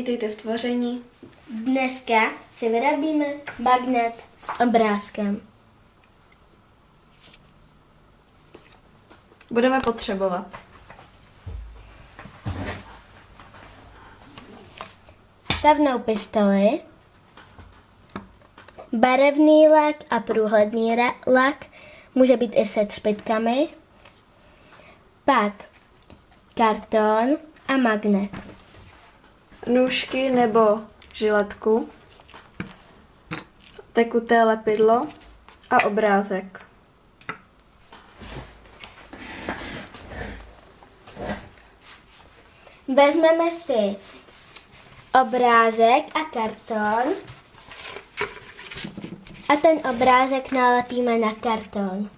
Vítejte v tvoření. Dneska si vyrobíme magnet s obrázkem. Budeme potřebovat Stavnou pistoli, barevný lak a průhledný lak, může být i se třpitkami, pak karton a magnet. Nůžky nebo žiletku, tekuté lepidlo a obrázek. Vezmeme si obrázek a karton a ten obrázek nalepíme na karton.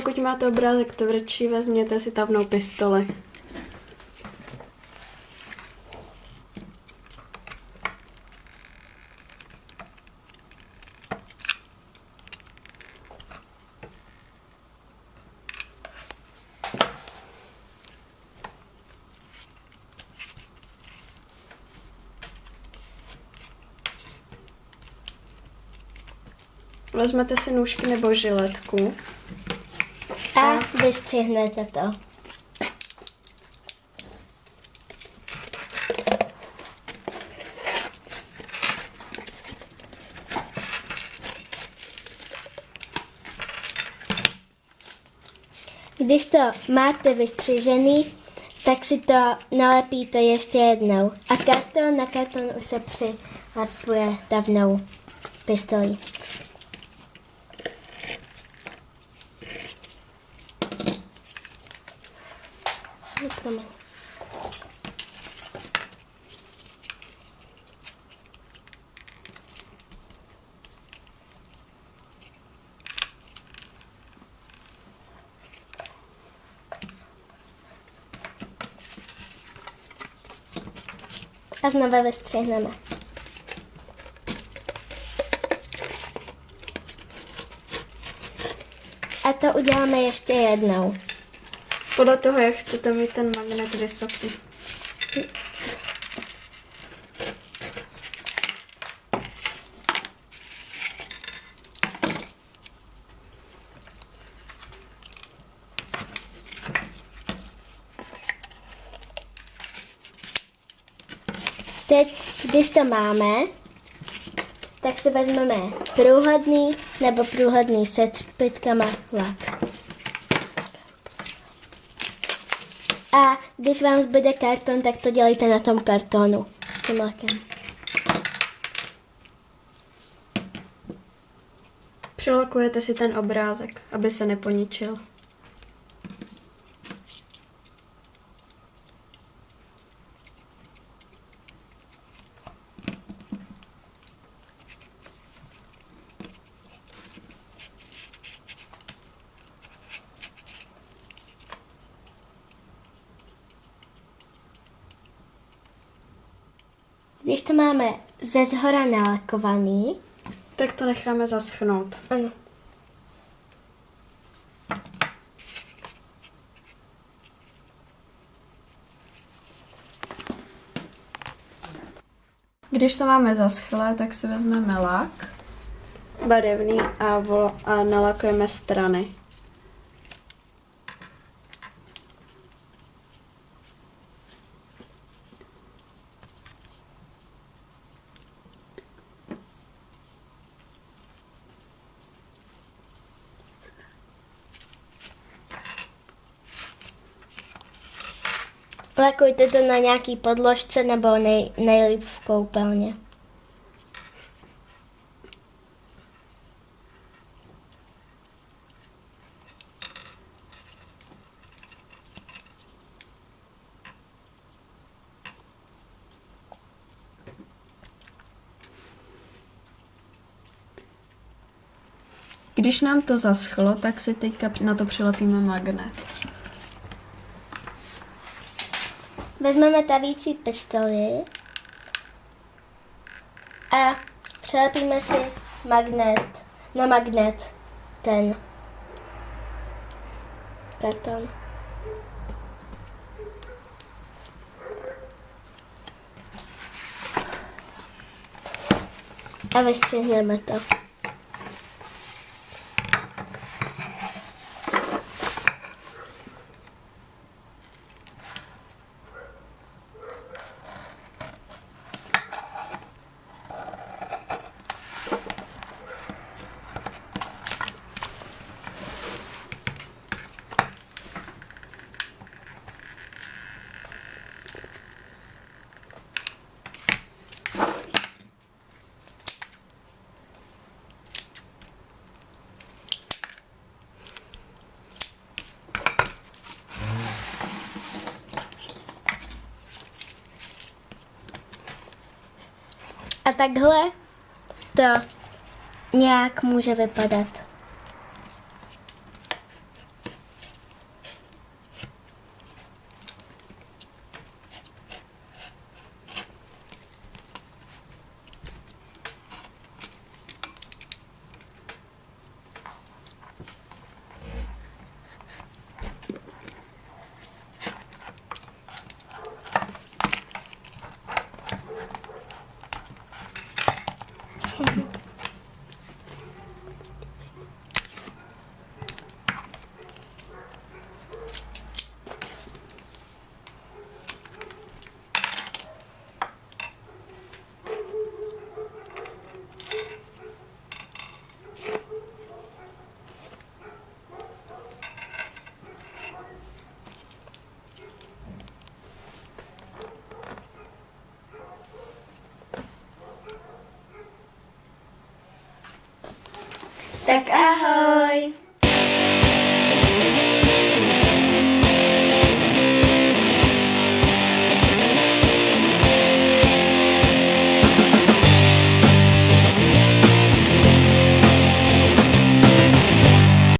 Pokud máte obrázek tvrdší, vezměte si tavnou pistoli. Vezmete si nůžky nebo žiletku. A vystřihnete to. Když to máte vystřižený, tak si to nalepíte ještě jednou. A karton na karton už se přilepuje davnou pistolí. Promiň. A znova vystřihneme. A to uděláme ještě jednou. Podle toho, jak chcete mít ten magnet vysoký. Teď, když to máme, tak si vezmeme průhledný nebo průhledný se třpitkama lak. A když vám zbyde karton, tak to dělejte na tom kartonu s tím lakem. Přelakujete si ten obrázek, aby se neponičil. Když to máme ze zhora nalakovaný, Tak to necháme zaschnout. ano, Když to máme zaschlé, tak si vezmeme lak barevný a, vol- a nalakujeme strany. Lakujte to na nějaký podložce nebo nej, nejlíp v koupelně. Když nám to zaschlo, tak si teďka na to přilepíme magnet. Vezmeme tavící pistoli a přilepíme si magnet na magnet ten karton. A vystřihneme to. A takhle to nějak může vypadat. Tak ahoj! Uh-huh.